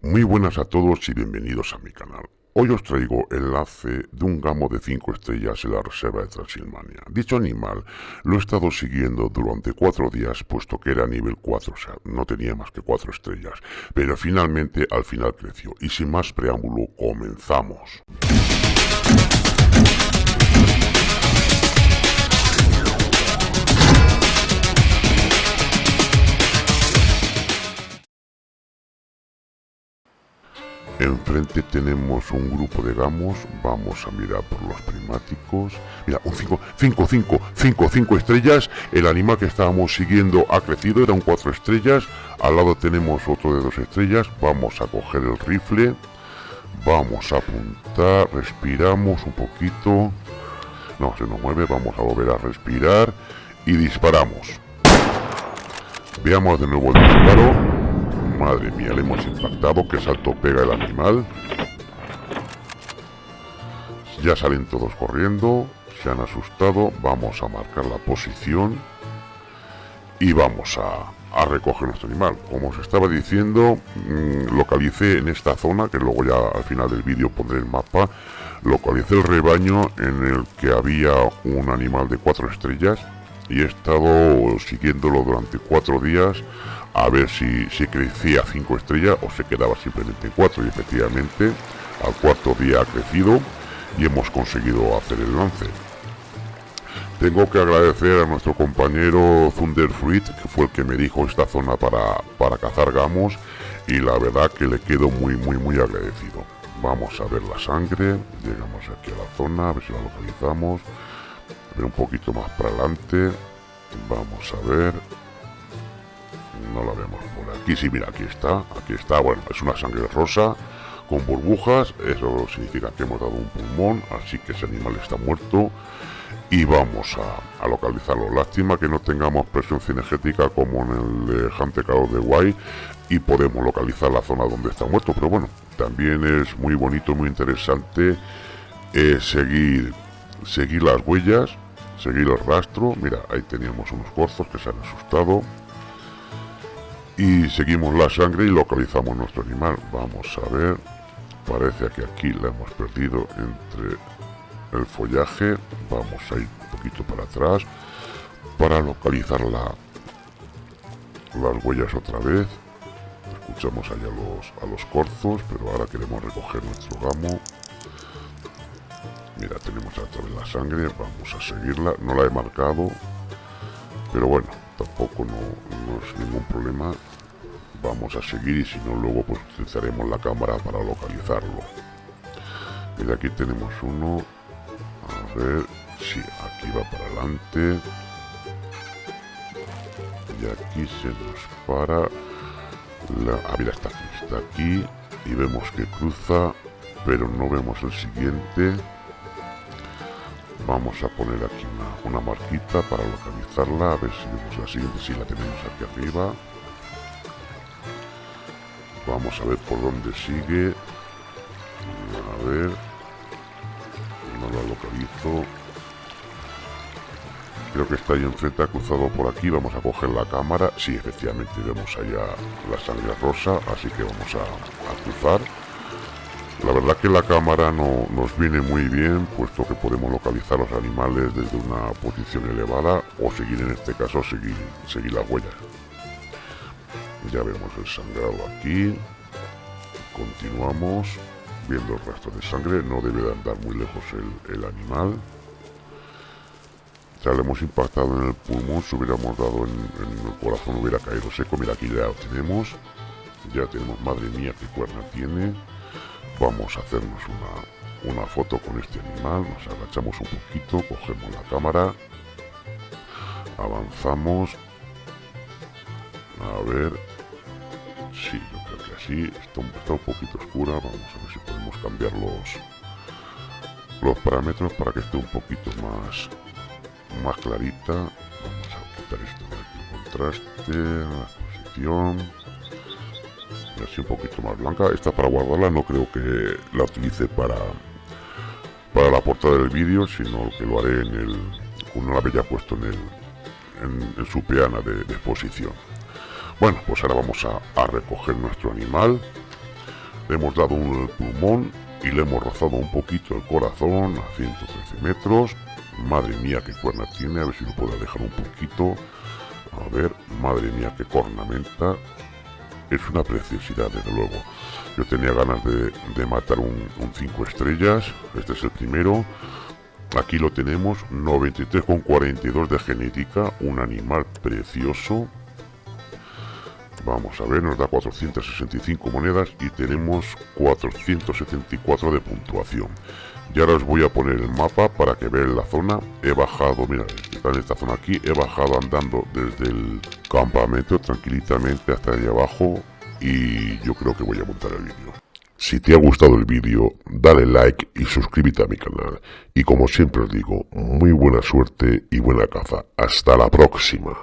Muy buenas a todos y bienvenidos a mi canal. Hoy os traigo enlace de un gamo de 5 estrellas en la reserva de Transilvania. Dicho animal lo he estado siguiendo durante 4 días puesto que era nivel 4, o sea, no tenía más que 4 estrellas. Pero finalmente al final creció y sin más preámbulo comenzamos. Enfrente tenemos un grupo de gamos. Vamos a mirar por los primáticos. Mira, un 5, 5, 5, 5, 5 estrellas. El animal que estábamos siguiendo ha crecido, eran 4 estrellas. Al lado tenemos otro de 2 estrellas. Vamos a coger el rifle. Vamos a apuntar. Respiramos un poquito. No, se nos mueve. Vamos a volver a respirar. Y disparamos. Veamos de nuevo el disparo. Madre mía, le hemos impactado. Qué salto pega el animal. Ya salen todos corriendo. Se han asustado. Vamos a marcar la posición. Y vamos a, recoger nuestro animal. Como os estaba diciendo, mm, localicé en esta zona, que luego ya al final del vídeo pondré el mapa, localicé el rebaño en el que había un animal de cuatro estrellas y he estado siguiéndolo durante cuatro días a ver si, si crecía 5 estrellas o se quedaba simplemente en 4 y efectivamente al cuarto día ha crecido y hemos conseguido hacer el lance. Tengo que agradecer a nuestro compañero Thunderfruit, que fue el que me dijo esta zona para, para cazar gamos, y la verdad que le quedo muy, muy, muy agradecido. Vamos a ver la sangre, llegamos aquí a la zona, a ver si la localizamos, ver un poquito más para adelante, vamos a ver, no la vemos por aquí, sí, mira, aquí está, aquí está, bueno, es una sangre rosa con burbujas, eso significa que hemos dado un pulmón, así que ese animal está muerto. Y vamos a, localizarlo. Lástima que no tengamos presión cinegética como en el de Hunter de Guay y podemos localizar la zona donde está muerto, pero bueno, también es muy bonito, muy interesante eh, seguir, seguir las huellas, seguir el rastro, mira, ahí teníamos unos corzos que se han asustado, y seguimos la sangre y localizamos nuestro animal. Vamos a ver. Parece que aquí la hemos perdido entre el follaje. Vamos a ir un poquito para atrás para localizar la, las huellas otra vez. Escuchamos allá los, a los corzos, pero ahora queremos recoger nuestro gamo. Mira, tenemos otra vez la sangre. Vamos a seguirla. No la he marcado. Pero bueno, tampoco no, es ningún problema vamos a seguir y si no luego pues utilizaremos la cámara para localizarlo. Y aquí tenemos uno. A ver si aquí va para adelante. Y aquí se nos para la ah mira está aquí está aquí. Y vemos que cruza pero no vemos el siguiente. Vamos a poner aquí una, marquita para localizarla a ver si vemos la siguiente si la tenemos aquí arriba vamos a ver por dónde sigue. A ver. No la localizo. Creo que está ahí enfrente ha cruzado por aquí. Vamos a coger la cámara. Sí efectivamente vemos allá la sangre rosa así que vamos a, a cruzar. La verdad que la cámara no nos viene muy bien, puesto que podemos localizar los animales desde una posición elevada o seguir en este caso seguir, seguir las huellas. Ya vemos el sangrado aquí. Continuamos viendo el rastro de sangre. No debe de andar muy lejos el, animal. Ya le hemos impactado en el pulmón. Si hubiéramos dado en, en el corazón hubiera caído seco. Mira, aquí ya lo tenemos. Ya tenemos, madre mía, qué cuerna tiene vamos a hacernos una, una foto con este animal, nos agachamos un poquito, cogemos la cámara, avanzamos, a ver, sí, yo creo que así, está, está un poquito oscura, vamos a ver si podemos cambiar los, los parámetros para que esté un poquito más, más clarita, vamos a quitar esto de aquí, contraste, posición, así un poquito más blanca. Esta para guardarla no creo que la utilice para para la portada del vídeo, sino que lo haré en el una la había puesto en el en, su peana de, exposición. Bueno, pues ahora vamos a, recoger nuestro animal. Le hemos dado un pulmón y le hemos rozado un poquito el corazón a 113 metros. Madre mía, qué cuerna tiene, a ver si lo puedo dejar un poquito. A ver, madre mía, qué cornamenta. Es una preciosidad, desde luego. Yo tenía ganas de, matar un 5 estrellas. Este es el primero. Aquí lo tenemos, 93,42 de genética, un animal precioso. Vamos a ver, nos da 465 monedas y tenemos 474 de puntuación. Y ahora os voy a poner el mapa para que vean la zona. He bajado, mira, está en esta zona aquí, he bajado andando desde el campamento tranquilamente hasta allá abajo y yo creo que voy a montar el vídeo. Si te ha gustado el vídeo, dale like y suscríbete a mi canal. Y como siempre os digo, muy buena suerte y buena caza. Hasta la próxima.